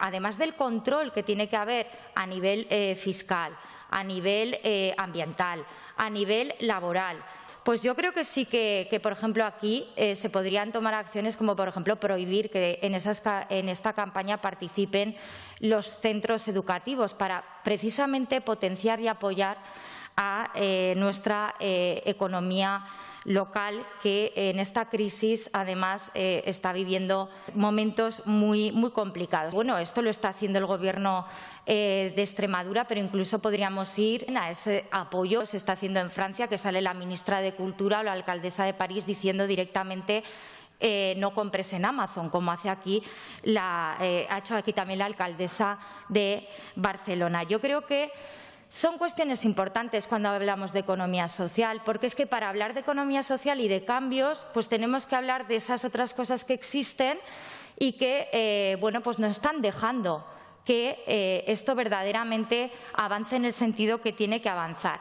además del control que tiene que haber a nivel eh, fiscal, a nivel eh, ambiental, a nivel laboral, pues yo creo que sí que, por ejemplo, aquí eh, se podrían tomar acciones como, por ejemplo, prohibir que en, en, esta campaña participen los centros educativos para precisamente potenciar y apoyar a nuestra economía local que en esta crisis además eh, está viviendo momentos muy, muy complicados. Bueno, esto lo está haciendo el Gobierno eh, de Extremadura, pero incluso podríamos ir a ese apoyo que se está haciendo en Francia, que sale la ministra de Cultura o la alcaldesa de París diciendo directamente eh, no compres en Amazon, como hace aquí ha hecho aquí también la alcaldesa de Barcelona. Yo creo que son cuestiones importantes cuando hablamos de economía social, porque es que para hablar de economía social y de cambios, pues tenemos que hablar de esas otras cosas que existen y que eh, bueno, pues nos están dejando que eh, esto verdaderamente avance en el sentido que tiene que avanzar.